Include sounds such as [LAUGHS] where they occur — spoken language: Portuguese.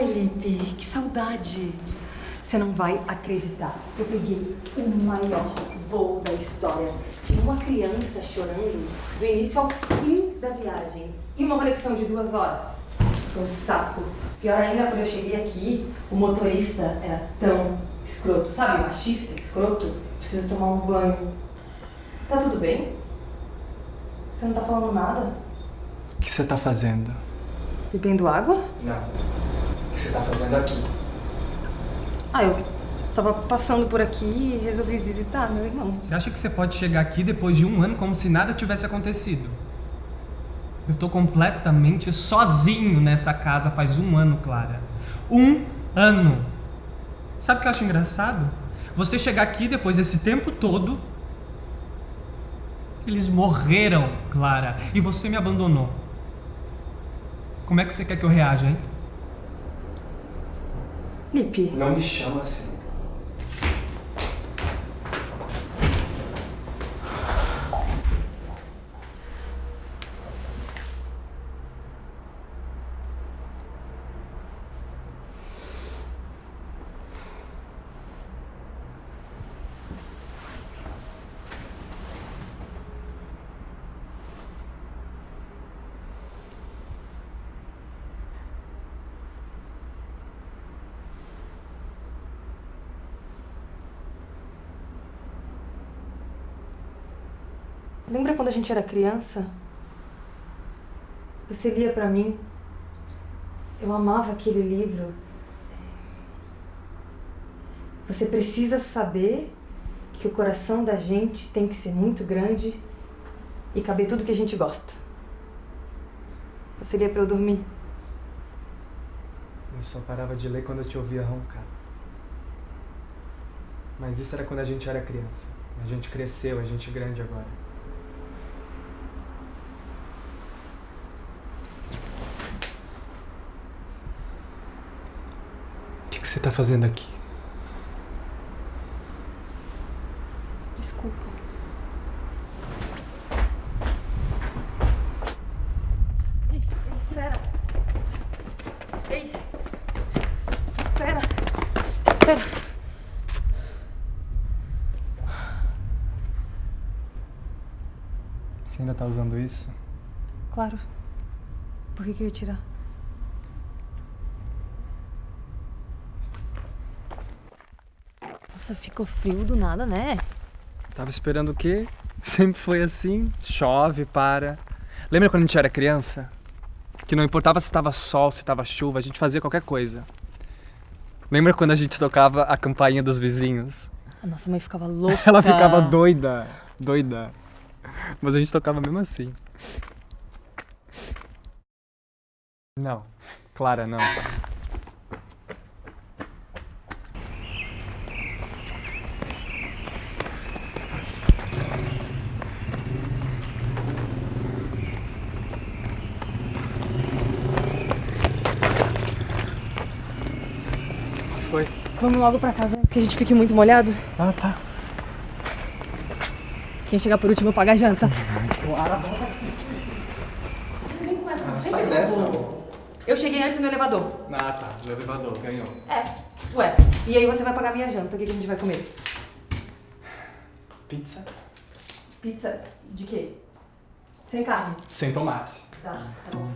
Oi, Lipe, que saudade. Você não vai acreditar. Eu peguei o maior voo da história. Tinha uma criança chorando do início ao fim da viagem. E uma conexão de duas horas. Foi um saco. Pior ainda, quando eu cheguei aqui, o motorista era tão escroto, sabe? Machista, escroto. Preciso tomar um banho. Tá tudo bem? Você não tá falando nada? O que você tá fazendo? Bebendo água? Não. O que você tá fazendo aqui? Ah, eu tava passando por aqui e resolvi visitar meu irmão. Você acha que você pode chegar aqui depois de um ano como se nada tivesse acontecido? Eu tô completamente sozinho nessa casa faz um ano, Clara. Um ano! Sabe o que eu acho engraçado? Você chegar aqui depois desse tempo todo. Eles morreram, Clara, e você me abandonou. Como é que você quer que eu reaja, hein? Lipe, Não me chama assim. Lembra quando a gente era criança? Você lia pra mim. Eu amava aquele livro. Você precisa saber que o coração da gente tem que ser muito grande e caber tudo que a gente gosta. Você lia pra eu dormir. Eu só parava de ler quando eu te ouvia roncar. Mas isso era quando a gente era criança. A gente cresceu, a gente é grande agora. O que, que você tá fazendo aqui? Desculpa. Ei, ei, espera. Ei. Espera. Espera. Você ainda tá usando isso? Claro. Por que, que eu ia tirar? Nossa, ficou frio do nada, né? Tava esperando o quê? [LAUGHS] Sempre foi assim. Chove, para. Lembra quando a gente era criança? Que não importava se tava sol, se tava chuva, a gente fazia qualquer coisa. Lembra quando a gente tocava a campainha dos vizinhos? A nossa mãe ficava louca. [LAUGHS] Ela ficava doida, doida. Mas a gente tocava mesmo assim. Não, Clara, não. Vamos logo pra casa, porque a gente fique muito molhado. Ah, tá. Quem chegar por último paga a janta. Ah, sai dessa. Eu cheguei antes no elevador. Ah, tá. No elevador, ganhou. É. Ué, e aí você vai pagar minha janta. O que, que a gente vai comer? Pizza? Pizza de quê? Sem carne. Sem tomate. Tá, tá bom.